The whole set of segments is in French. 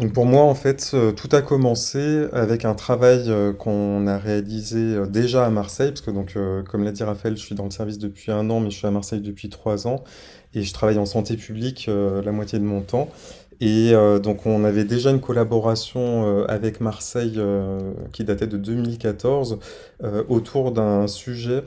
Donc pour moi, en fait, euh, tout a commencé avec un travail euh, qu'on a réalisé euh, déjà à Marseille, parce que donc, comme l'a dit Raphaël, je suis dans le service depuis un an, mais je suis à Marseille depuis trois ans, et je travaille en santé publique la moitié de mon temps. Et donc on avait déjà une collaboration avec Marseille qui datait de 2014 euh, autour d'un sujet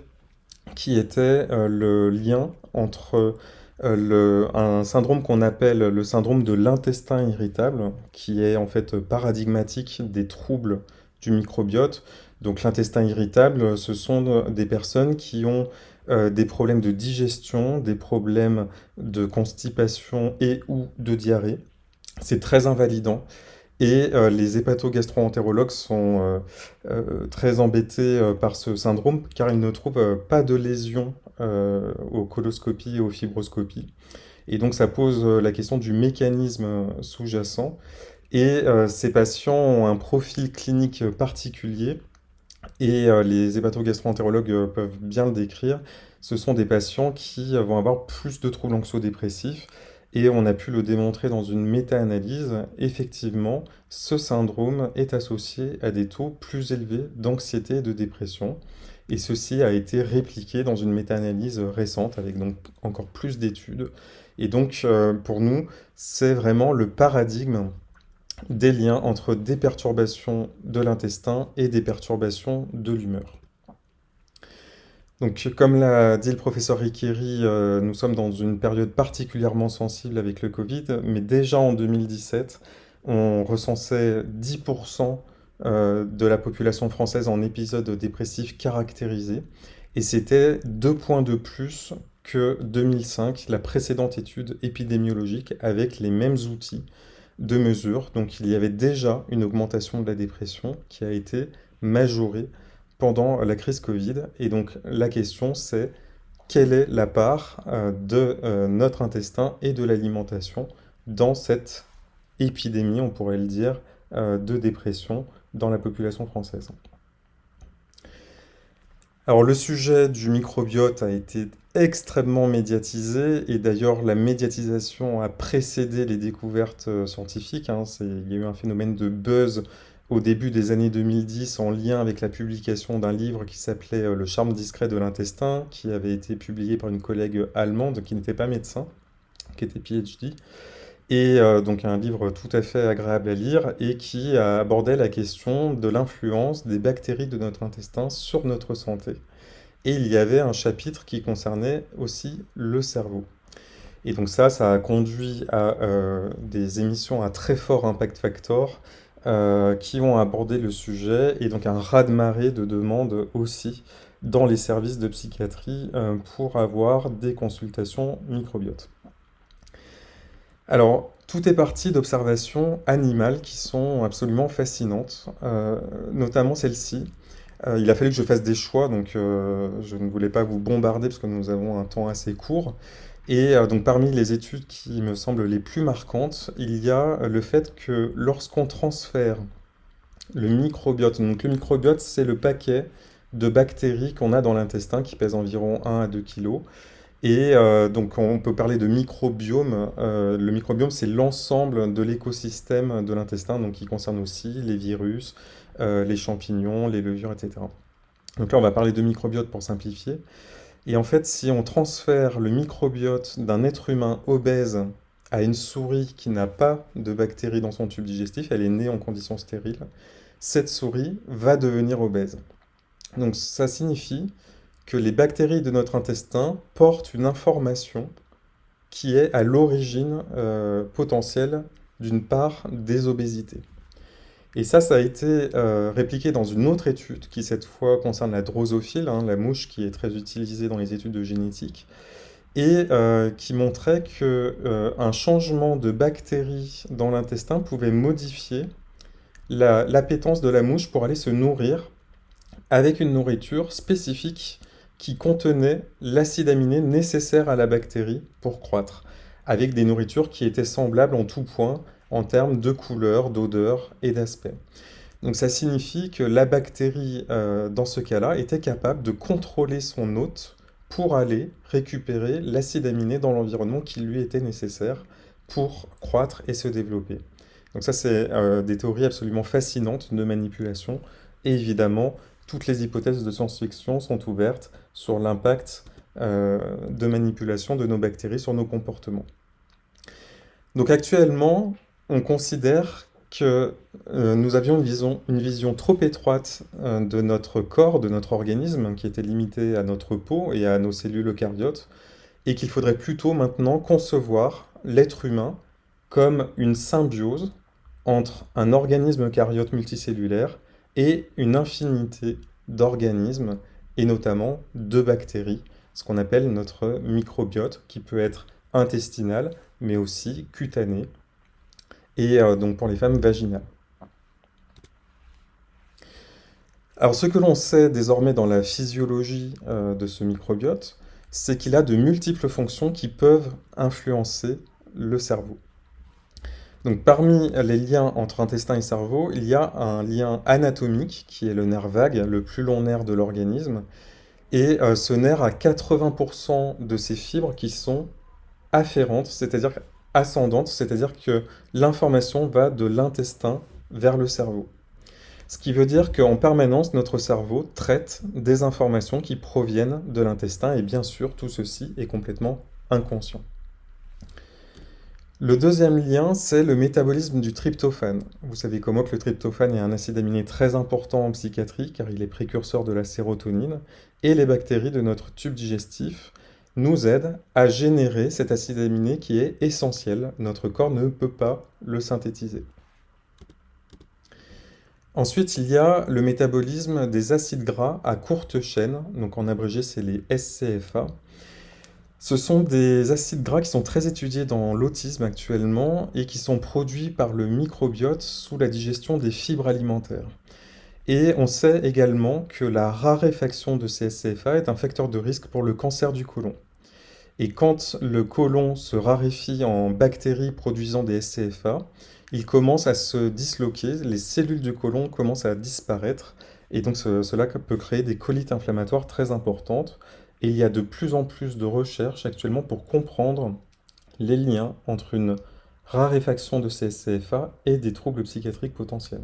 qui était le lien entre le, un syndrome qu'on appelle le syndrome de l'intestin irritable, qui est en fait paradigmatique des troubles du microbiote. Donc l'intestin irritable, ce sont des personnes qui ont euh, des problèmes de digestion, des problèmes de constipation et ou de diarrhée. C'est très invalidant. Et euh, les hépatogastroentérologues sont euh, euh, très embêtés euh, par ce syndrome car ils ne trouvent euh, pas de lésions euh, aux coloscopies et aux fibroscopies. Et donc ça pose euh, la question du mécanisme sous-jacent. Et euh, ces patients ont un profil clinique particulier et euh, les hépatogastroentérologues peuvent bien le décrire. Ce sont des patients qui vont avoir plus de troubles anxio-dépressifs et on a pu le démontrer dans une méta-analyse. Effectivement, ce syndrome est associé à des taux plus élevés d'anxiété et de dépression. Et ceci a été répliqué dans une méta-analyse récente avec donc encore plus d'études. Et donc, euh, pour nous, c'est vraiment le paradigme des liens entre des perturbations de l'intestin et des perturbations de l'humeur. Donc, comme l'a dit le professeur Riqueri, euh, nous sommes dans une période particulièrement sensible avec le Covid, mais déjà en 2017, on recensait 10% euh, de la population française en épisode dépressif caractérisé, et c'était deux points de plus que 2005, la précédente étude épidémiologique, avec les mêmes outils de mesure. Donc il y avait déjà une augmentation de la dépression qui a été majorée pendant la crise Covid. Et donc la question c'est quelle est la part euh, de euh, notre intestin et de l'alimentation dans cette épidémie, on pourrait le dire, euh, de dépression dans la population française. Alors le sujet du microbiote a été extrêmement médiatisé et d'ailleurs la médiatisation a précédé les découvertes euh, scientifiques. hein. Il y a eu un phénomène de buzz au début des années 2010 en lien avec la publication d'un livre qui s'appelait euh, Le charme discret de l'intestin, qui avait été publié par une collègue allemande qui n'était pas médecin, qui était PhD. Et euh, donc un livre tout à fait agréable à lire et qui a abordé la question de l'influence des bactéries de notre intestin sur notre santé. Et il y avait un chapitre qui concernait aussi le cerveau. Et donc ça, ça a conduit à euh, des émissions à très fort impact factor euh, qui ont abordé le sujet et donc un raz-de-marée de demandes aussi dans les services de psychiatrie pour avoir des consultations microbiote. Alors, tout est parti d'observations animales qui sont absolument fascinantes, euh, notamment celle-ci. Euh, il a fallu que je fasse des choix, donc euh, je ne voulais pas vous bombarder parce que nous avons un temps assez court. Et donc parmi les études qui me semblent les plus marquantes, il y a le fait que lorsqu'on transfère le microbiote, donc le microbiote c'est le paquet de bactéries qu'on a dans l'intestin qui pèse environ 1 à 2 kilos. Et euh, donc on peut parler de microbiome. Euh, le microbiome, c'est l'ensemble de l'écosystème de l'intestin, donc qui concerne aussi les virus, euh, les champignons, les levures, etc. Donc là, on va parler de microbiote pour simplifier. Et en fait, si on transfère le microbiote d'un être humain obèse à une souris qui n'a pas de bactéries dans son tube digestif, elle est née en conditions stériles, cette souris va devenir obèse. Donc ça signifie que les bactéries de notre intestin portent une information qui est à l'origine euh, potentielle d'une part des obésités. Et ça, ça a été euh, répliqué dans une autre étude qui cette fois concerne la drosophile, hein, la mouche qui est très utilisée dans les études de génétique, et euh, qui montrait que euh, un changement de bactéries dans l'intestin pouvait modifier la- l'appétence de la mouche pour aller se nourrir avec une nourriture spécifique qui contenait l'acide aminé nécessaire à la bactérie pour croître, avec des nourritures qui étaient semblables en tout point en termes de couleur, d'odeur et d'aspect. Donc ça signifie que la bactérie, euh, dans ce cas-là, était capable de contrôler son hôte pour aller récupérer l'acide aminé dans l'environnement qui lui était nécessaire pour croître et se développer. Donc ça, c'est euh, des théories absolument fascinantes de manipulation. Et évidemment, toutes les hypothèses de science-fiction sont ouvertes sur l'impact euh, de manipulation de nos bactéries sur nos comportements. Donc actuellement, on considère que euh, nous avions une vision, trop étroite de notre corps, de notre organisme, qui était limitée à notre peau et à nos cellules eucaryotes, et qu'il faudrait plutôt maintenant concevoir l'être humain comme une symbiose entre un organisme eucaryote multicellulaire et une infinité d'organismes, et notamment de bactéries, ce qu'on appelle notre microbiote, qui peut être intestinal, mais aussi cutané, et euh, donc pour les femmes vaginales. Alors ce que l'on sait désormais dans la physiologie euh, de ce microbiote, c'est qu'il a de multiples fonctions qui peuvent influencer le cerveau. Donc parmi les liens entre intestin et cerveau, il y a un lien anatomique qui est le nerf vague, le plus long nerf de l'organisme. Et euh, ce nerf a 80% de ses fibres qui sont afférentes, c'est-à-dire ascendantes, c'est-à-dire que l'information va de l'intestin vers le cerveau. Ce qui veut dire qu'en permanence, notre cerveau traite des informations qui proviennent de l'intestin, et bien sûr, tout ceci est complètement inconscient. Le deuxième lien, c'est le métabolisme du tryptophane. Vous savez comment que le tryptophane est un acide aminé très important en psychiatrie, car il est précurseur de la sérotonine, et les bactéries de notre tube digestif nous aident à générer cet acide aminé qui est essentiel. Notre corps ne peut pas le synthétiser. Ensuite, il y a le métabolisme des acides gras à courte chaîne, donc en abrégé c'est les SCFA. Ce sont des acides gras qui sont très étudiés dans l'autisme actuellement et qui sont produits par le microbiote sous la digestion des fibres alimentaires. Et on sait également que la raréfaction de ces SCFA est un facteur de risque pour le cancer du côlon. Et quand le côlon se raréfie en bactéries produisant des SCFA, il commence à se disloquer, les cellules du côlon commencent à disparaître, et donc cela peut créer des colites inflammatoires très importantes. Et il y a de plus en plus de recherches actuellement pour comprendre les liens entre une raréfaction de ces SCFA et des troubles psychiatriques potentiels.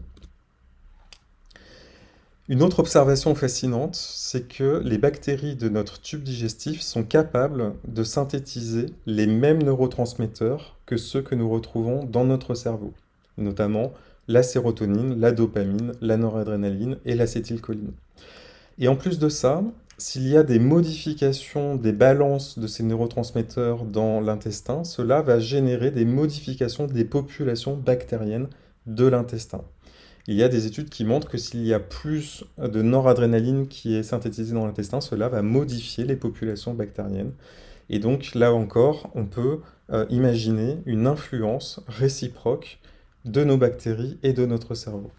Une autre observation fascinante, c'est que les bactéries de notre tube digestif sont capables de synthétiser les mêmes neurotransmetteurs que ceux que nous retrouvons dans notre cerveau, notamment la sérotonine, la dopamine, la noradrénaline et l'acétylcholine. Et en plus de ça, s'il y a des modifications des balances de ces neurotransmetteurs dans l'intestin, cela va générer des modifications des populations bactériennes de l'intestin. Il y a des études qui montrent que s'il y a plus de noradrénaline qui est synthétisée dans l'intestin, cela va modifier les populations bactériennes. Et donc là encore, on peut euh, imaginer une influence réciproque de nos bactéries et de notre cerveau.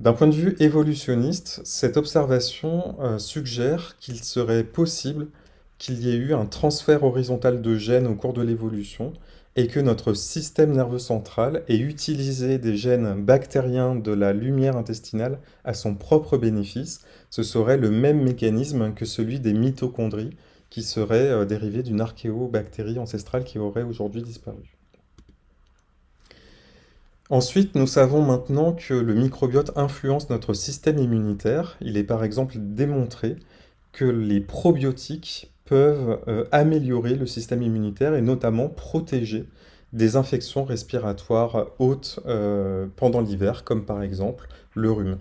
D'un point de vue évolutionniste, cette observation euh, suggère qu'il serait possible qu'il y ait eu un transfert horizontal de gènes au cours de l'évolution et que notre système nerveux central ait utilisé des gènes bactériens de la lumière intestinale à son propre bénéfice, ce serait le même mécanisme que celui des mitochondries qui serait euh, dérivé d'une archéobactérie ancestrale qui aurait aujourd'hui disparu. Ensuite, nous savons maintenant que le microbiote influence notre système immunitaire. Il est par exemple démontré que les probiotiques peuvent euh, améliorer le système immunitaire et notamment protéger des infections respiratoires hautes euh, pendant l'hiver, comme par exemple le rhume.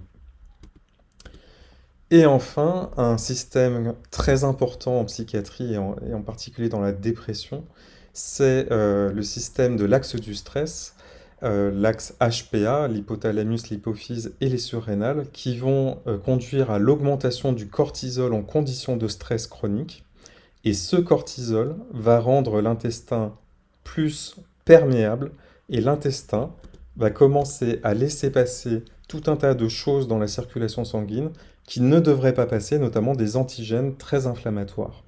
Et enfin, un système très important en psychiatrie et en, particulier dans la dépression, c'est euh, le système de l'axe du stress, l'axe HPA, l'hypothalamus, l'hypophyse et les surrénales, qui vont conduire à l'augmentation du cortisol en conditions de stress chronique, et ce cortisol va rendre l'intestin plus perméable et l'intestin va commencer à laisser passer tout un tas de choses dans la circulation sanguine qui ne devraient pas passer, notamment des antigènes très inflammatoires.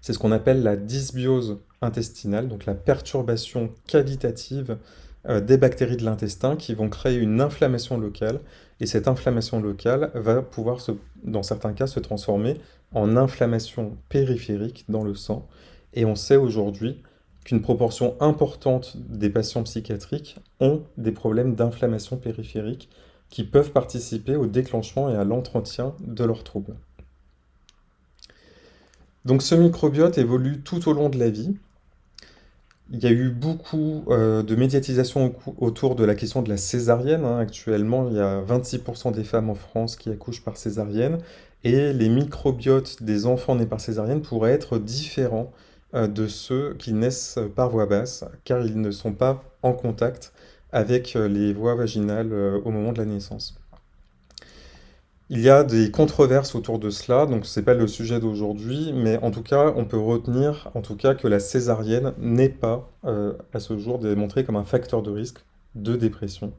C'est ce qu'on appelle la dysbiose intestinale, donc la perturbation qualitative euh, des bactéries de l'intestin qui vont créer une inflammation locale. Et cette inflammation locale va pouvoir, dans certains cas, se transformer en inflammation périphérique dans le sang. Et on sait aujourd'hui qu'une proportion importante des patients psychiatriques ont des problèmes d'inflammation périphérique qui peuvent participer au déclenchement et à l'entretien de leurs troubles. Donc ce microbiote évolue tout au long de la vie. Il y a eu beaucoup euh, de médiatisation autour de la question de la césarienne. Hein. Actuellement, il y a 26% des femmes en France qui accouchent par césarienne. Et les microbiotes des enfants nés par césarienne pourraient être différents euh, de ceux qui naissent par voie basse, car ils ne sont pas en contact avec euh, les voies vaginales au moment de la naissance. Il y a des controverses autour de cela, donc ce n'est pas le sujet d'aujourd'hui, mais en tout cas, on peut retenir en tout cas que la césarienne n'est pas, euh, à ce jour, démontrée comme un facteur de risque de dépression.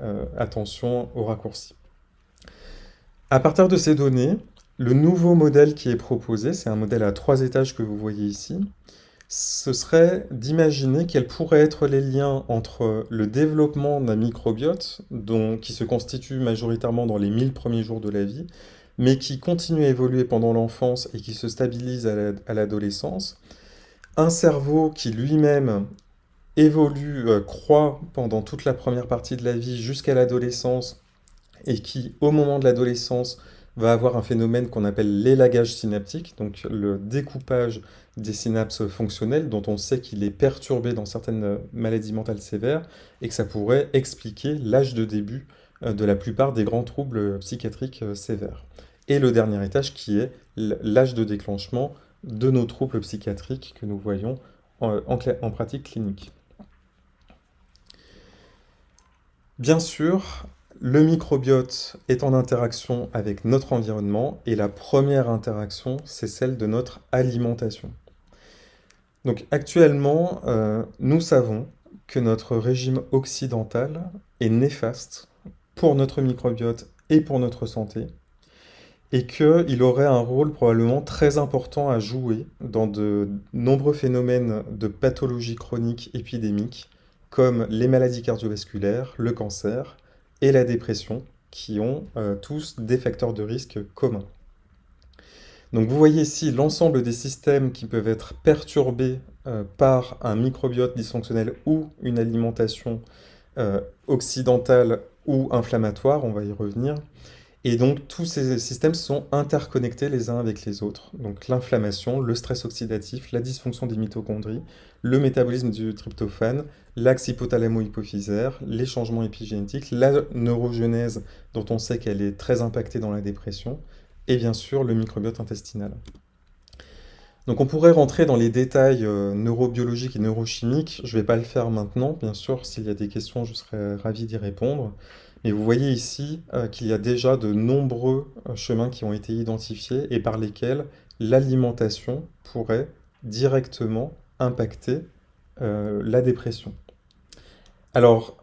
Euh, attention aux raccourcis. À partir de ces données, le nouveau modèle qui est proposé, c'est un modèle à trois étages que vous voyez ici, ce serait d'imaginer quels pourraient être les liens entre le développement d'un microbiote, qui se constitue majoritairement dans les 1000 premiers jours de la vie, mais qui continue à évoluer pendant l'enfance et qui se stabilise à l'adolescence, un cerveau qui lui-même évolue, euh, croît pendant toute la première partie de la vie jusqu'à l'adolescence, et qui, au moment de l'adolescence, va avoir un phénomène qu'on appelle l'élagage synaptique, donc le découpage des synapses fonctionnelles, dont on sait qu'il est perturbé dans certaines maladies mentales sévères, et que ça pourrait expliquer l'âge de début euh, de la plupart des grands troubles psychiatriques euh, sévères. Et le dernier étage qui est l'âge de déclenchement de nos troubles psychiatriques que nous voyons en, en pratique clinique. Bien sûr, le microbiote est en interaction avec notre environnement et la première interaction, c'est celle de notre alimentation. Donc actuellement, euh, nous savons que notre régime occidental est néfaste pour notre microbiote et pour notre santé, et qu'il aurait un rôle probablement très important à jouer dans de nombreux phénomènes de pathologie chronique épidémique, comme les maladies cardiovasculaires, le cancer, et la dépression, qui ont euh, tous des facteurs de risque communs. Donc vous voyez ici l'ensemble des systèmes qui peuvent être perturbés euh, par un microbiote dysfonctionnel ou une alimentation euh, occidentale ou inflammatoire, on va y revenir. Et donc tous ces systèmes sont interconnectés les uns avec les autres. Donc l'inflammation, le stress oxydatif, la dysfonction des mitochondries, le métabolisme du tryptophane, l'axe hypothalamo-hypophysaire, les changements épigénétiques, la neurogenèse dont on sait qu'elle est très impactée dans la dépression, et bien sûr le microbiote intestinal. Donc on pourrait rentrer dans les détails euh, neurobiologiques et neurochimiques, je ne vais pas le faire maintenant, bien sûr, s'il y a des questions, je serais ravi d'y répondre. Et vous voyez ici euh, qu'il y a déjà de nombreux euh, chemins qui ont été identifiés et par lesquels l'alimentation pourrait directement impacter la dépression. Alors,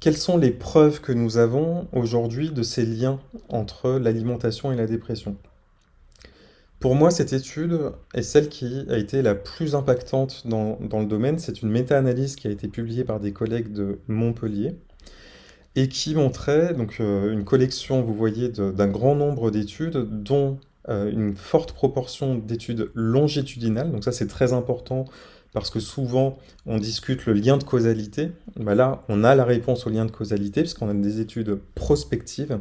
quelles sont les preuves que nous avons aujourd'hui de ces liens entre l'alimentation et la dépression? Pour moi, cette étude est celle qui a été la plus impactante dans, le domaine. C'est une méta-analyse qui a été publiée par des collègues de Montpellier et qui montrait donc, euh, une collection, vous voyez, d'un grand nombre d'études, dont euh, une forte proportion d'études longitudinales. Donc ça, c'est très important parce que souvent, on discute le lien de causalité. Bah là, on a la réponse au lien de causalité puisqu'on a des études prospectives.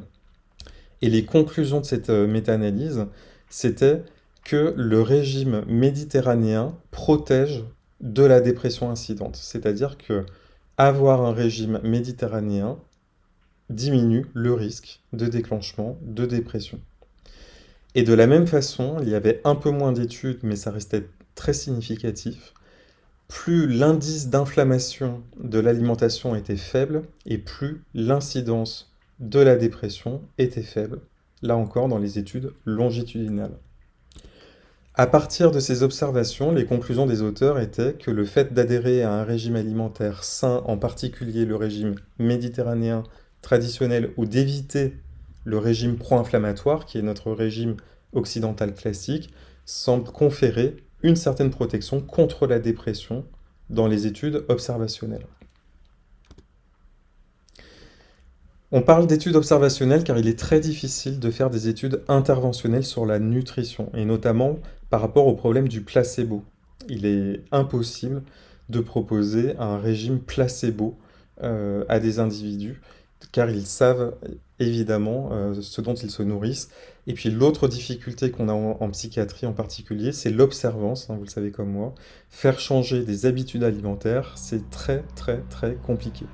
Et les conclusions de cette euh, méta-analyse, c'était que le régime méditerranéen protège de la dépression incidente. C'est-à-dire que avoir un régime méditerranéen diminue le risque de déclenchement de dépression. Et de la même façon, il y avait un peu moins d'études, mais ça restait très significatif, plus l'indice d'inflammation de l'alimentation était faible, et plus l'incidence de la dépression était faible, là encore dans les études longitudinales. À partir de ces observations, les conclusions des auteurs étaient que le fait d'adhérer à un régime alimentaire sain, en particulier le régime méditerranéen traditionnel ou d'éviter le régime pro-inflammatoire, qui est notre régime occidental classique, semble conférer une certaine protection contre la dépression dans les études observationnelles. On parle d'études observationnelles car il est très difficile de faire des études interventionnelles sur la nutrition, et notamment par rapport au problème du placebo. Il est impossible de proposer un régime placebo euh, à des individus, car ils savent évidemment euh, ce dont ils se nourrissent. Et puis l'autre difficulté qu'on a en, psychiatrie en particulier, c'est l'observance, hein, vous le savez comme moi. Faire changer des habitudes alimentaires, c'est très très très compliqué.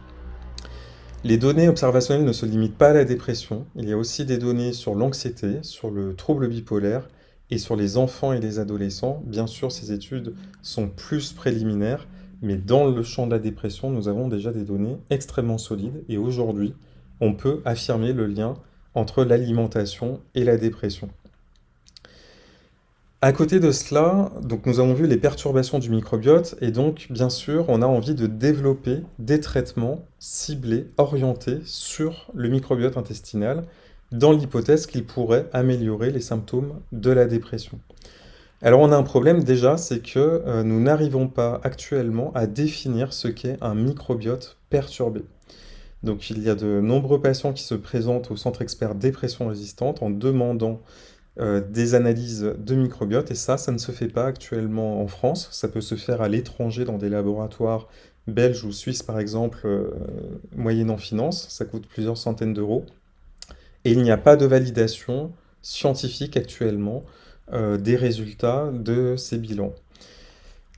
Les données observationnelles ne se limitent pas à la dépression, il y a aussi des données sur l'anxiété, sur le trouble bipolaire et sur les enfants et les adolescents. Bien sûr, ces études sont plus préliminaires, mais dans le champ de la dépression, nous avons déjà des données extrêmement solides et aujourd'hui, on peut affirmer le lien entre l'alimentation et la dépression. À côté de cela, donc nous avons vu les perturbations du microbiote et donc bien sûr on a envie de développer des traitements ciblés, orientés sur le microbiote intestinal dans l'hypothèse qu'il pourrait améliorer les symptômes de la dépression. Alors on a un problème déjà, c'est que euh, nous n'arrivons pas actuellement à définir ce qu'est un microbiote perturbé. Donc il y a de nombreux patients qui se présentent au centre expert dépression résistante en demandant euh, des analyses de microbiote, et ça, ça ne se fait pas actuellement en France. Ça peut se faire à l'étranger dans des laboratoires belges ou suisses, par exemple, euh, moyennant finance. Ça coûte plusieurs centaines d'euros. Et il n'y a pas de validation scientifique actuellement euh, des résultats de ces bilans.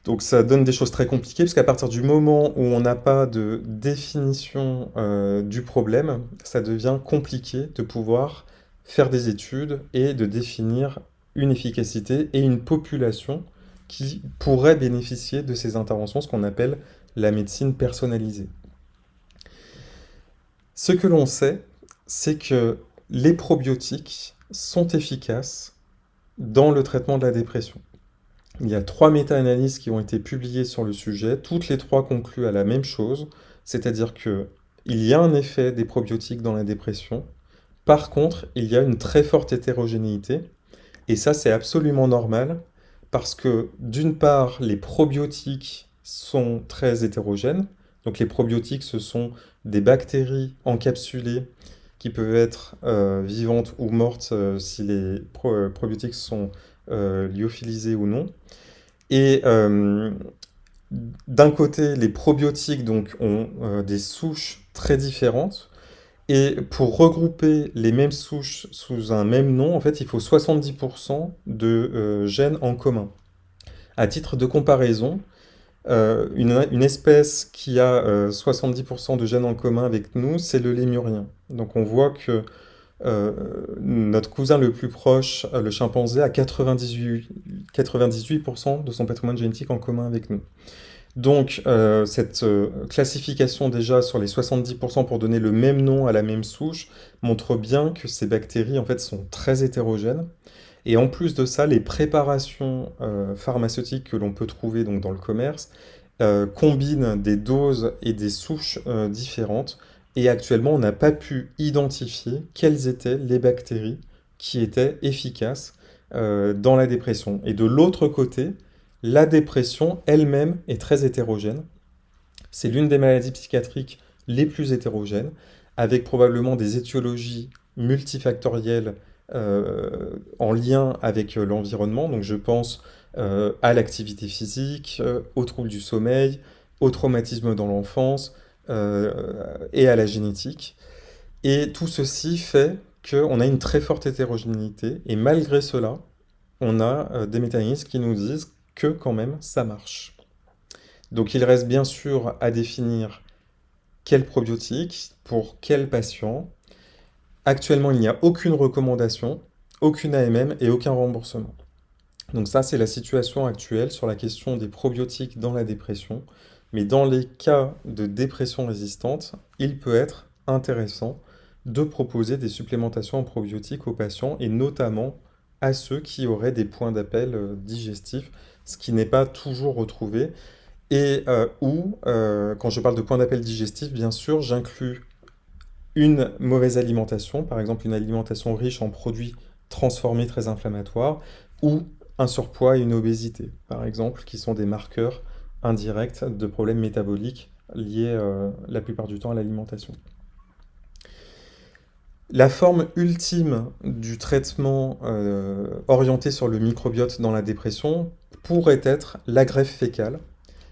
Donc ça donne des choses très compliquées, parce qu'à partir du moment où on n'a pas de définition euh, du problème, ça devient compliqué de pouvoir faire des études et de définir une efficacité et une population qui pourrait bénéficier de ces interventions, ce qu'on appelle la médecine personnalisée. Ce que l'on sait, c'est que les probiotiques sont efficaces dans le traitement de la dépression. Il y a trois méta-analyses qui ont été publiées sur le sujet. Toutes les trois concluent à la même chose, c'est-à-dire qu'il y a un effet des probiotiques dans la dépression. Par contre, il y a une très forte hétérogénéité. Et ça, c'est absolument normal, parce que d'une part, les probiotiques sont très hétérogènes. Donc les probiotiques, ce sont des bactéries encapsulées qui peuvent être euh, vivantes ou mortes euh, si les probiotiques sont lyophilisés ou non. Et euh, d'un côté, les probiotiques donc, ont euh, des souches très différentes. Et pour regrouper les mêmes souches sous un même nom, en fait, il faut 70% de euh, gènes en commun. À titre de comparaison, une, espèce qui a 70% de gènes en commun avec nous, c'est le lémurien. Donc on voit que euh, notre cousin le plus proche, euh, le chimpanzé, a 98%, 98 de son patrimoine génétique en commun avec nous. Donc, euh, cette classification déjà sur les 70% pour donner le même nom à la même souche montre bien que ces bactéries en fait sont très hétérogènes. Et en plus de ça, les préparations pharmaceutiques que l'on peut trouver donc, dans le commerce combinent des doses et des souches différentes et actuellement, on n'a pas pu identifier quelles étaient les bactéries qui étaient efficaces euh, dans la dépression. Et de l'autre côté, la dépression elle-même est très hétérogène. C'est l'une des maladies psychiatriques les plus hétérogènes, avec probablement des étiologies multifactorielles euh, en lien avec euh, l'environnement. Donc je pense à l'activité physique, aux troubles du sommeil, au traumatisme dans l'enfance, et à la génétique. Et tout ceci fait qu'on a une très forte hétérogénéité, et malgré cela, on a euh, des mécanismes qui nous disent que quand même ça marche. Donc il reste bien sûr à définir quel probiotique, pour quel patient. Actuellement, il n'y a aucune recommandation, aucune AMM et aucun remboursement. Donc ça, c'est la situation actuelle sur la question des probiotiques dans la dépression. Mais dans les cas de dépression résistante, il peut être intéressant de proposer des supplémentations en probiotiques aux patients et notamment à ceux qui auraient des points d'appel euh, digestifs, ce qui n'est pas toujours retrouvé. Et euh, où, euh, quand je parle de points d'appel digestifs, bien sûr, j'inclus une mauvaise alimentation, par exemple une alimentation riche en produits transformés très inflammatoires, ou un surpoids et une obésité, par exemple, qui sont des marqueurs indirects de problèmes métaboliques liés euh, la plupart du temps à l'alimentation. La forme ultime du traitement euh, orienté sur le microbiote dans la dépression pourrait être la greffe fécale,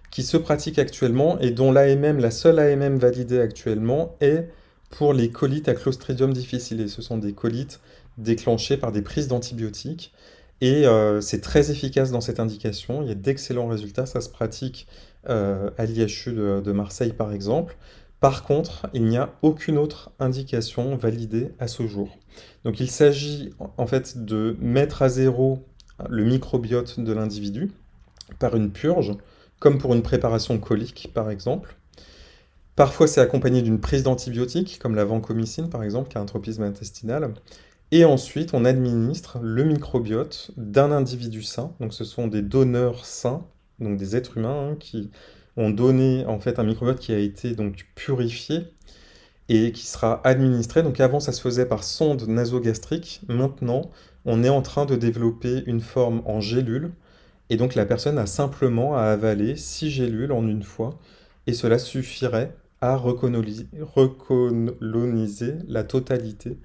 qui se pratique actuellement et dont l'AMM, la seule AMM validée actuellement, est pour les colites à Clostridium difficile. Ce sont des colites déclenchées par des prises d'antibiotiques. Et euh, c'est très efficace dans cette indication. Il y a d'excellents résultats. Ça se pratique euh, à l'IHU de, Marseille, par exemple. Par contre, il n'y a aucune autre indication validée à ce jour. Donc il s'agit en fait de mettre à zéro le microbiote de l'individu par une purge, comme pour une préparation colique, par exemple. Parfois, c'est accompagné d'une prise d'antibiotiques, comme la vancomycine, par exemple, qui a un tropisme intestinal. Et ensuite, on administre le microbiote d'un individu sain. Donc, ce sont des donneurs sains, donc des êtres humains, hein, qui ont donné en fait un microbiote qui a été donc purifié et qui sera administré. Donc avant, ça se faisait par sonde nasogastrique. Maintenant, on est en train de développer une forme en gélule. Et donc la personne a simplement à avaler 6 gélules en une fois. Et cela suffirait à recoloniser la totalité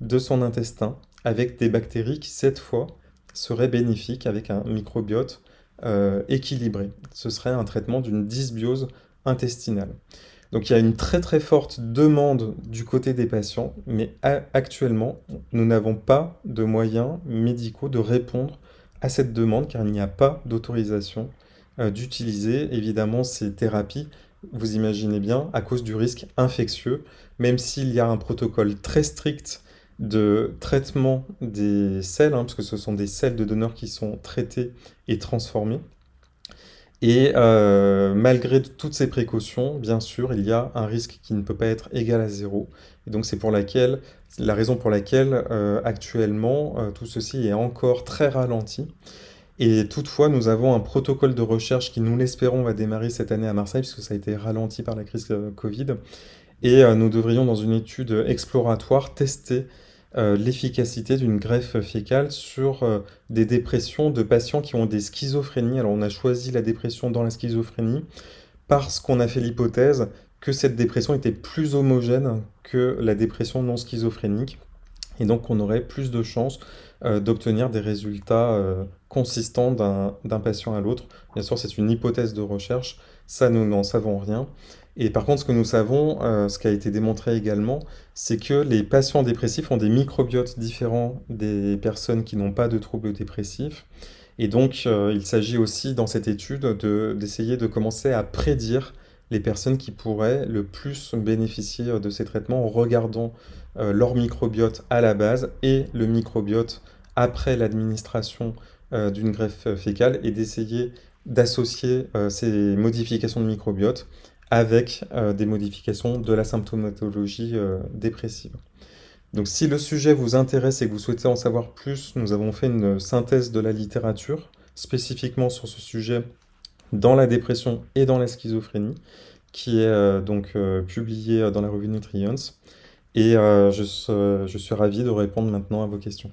de son intestin avec des bactéries qui, cette fois, seraient bénéfiques avec un microbiote euh, équilibré. Ce serait un traitement d'une dysbiose intestinale. Donc il y a une très très forte demande du côté des patients, mais actuellement, nous n'avons pas de moyens médicaux de répondre à cette demande car il n'y a pas d'autorisation euh, d'utiliser évidemment ces thérapies vous imaginez bien, à cause du risque infectieux, même s'il y a un protocole très strict de traitement des selles, hein, parce que ce sont des selles de donneurs qui sont traitées et transformées. Et euh, malgré toutes ces précautions, bien sûr, il y a un risque qui ne peut pas être égal à zéro. Et donc c'est pour laquelle, la raison pour laquelle euh, actuellement euh, tout ceci est encore très ralenti. Et toutefois, nous avons un protocole de recherche qui, nous l'espérons, va démarrer cette année à Marseille, puisque ça a été ralenti par la crise Covid. Et nous devrions, dans une étude exploratoire, tester euh, l'efficacité d'une greffe fécale sur des dépressions de patients qui ont des schizophrénies. Alors on a choisi la dépression dans la schizophrénie parce qu'on a fait l'hypothèse que cette dépression était plus homogène que la dépression non schizophrénique et donc on aurait plus de chances euh, d'obtenir des résultats euh, consistants d'un patient à l'autre. Bien sûr, c'est une hypothèse de recherche, ça nous n'en savons rien. Et par contre, ce que nous savons, euh, ce qui a été démontré également, c'est que les patients dépressifs ont des microbiotes différents des personnes qui n'ont pas de troubles dépressifs. Et donc, il s'agit aussi dans cette étude d'essayer de, commencer à prédire les personnes qui pourraient le plus bénéficier de ces traitements en regardant euh, leur microbiote à la base et le microbiote après l'administration euh, d'une greffe fécale et d'essayer d'associer euh, ces modifications de microbiote avec des modifications de la symptomatologie dépressive. Donc si le sujet vous intéresse et que vous souhaitez en savoir plus, nous avons fait une synthèse de la littérature spécifiquement sur ce sujet dans la dépression et dans la schizophrénie, qui est donc publiée dans la revue Nutrients. Et euh, je, je suis ravi de répondre maintenant à vos questions.